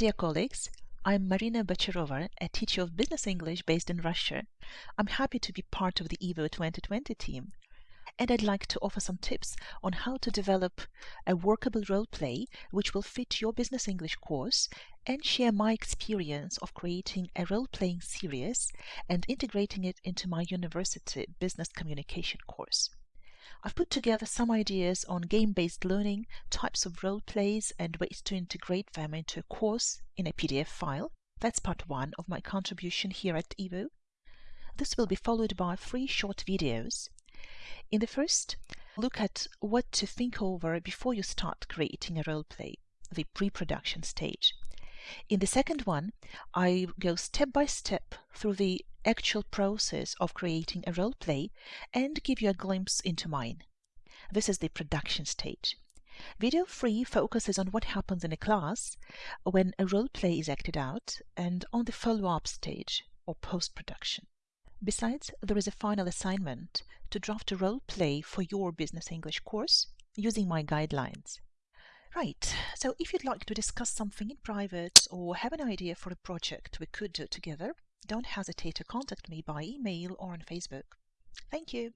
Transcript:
Dear colleagues, I'm Marina Bacharova, a teacher of business English based in Russia. I'm happy to be part of the EVO 2020 team. And I'd like to offer some tips on how to develop a workable role play which will fit your business English course and share my experience of creating a role playing series and integrating it into my university business communication course. I've put together some ideas on game-based learning, types of role plays, and ways to integrate them into a course in a PDF file. That's part one of my contribution here at EVO. This will be followed by three short videos. In the first, look at what to think over before you start creating a role play, the pre-production stage. In the second one, I go step by step through the actual process of creating a role play and give you a glimpse into mine. This is the production stage. Video 3 focuses on what happens in a class when a role play is acted out and on the follow-up stage or post-production. Besides, there is a final assignment to draft a role play for your Business English course using my guidelines. Right, so if you'd like to discuss something in private or have an idea for a project we could do together, don't hesitate to contact me by email or on Facebook. Thank you.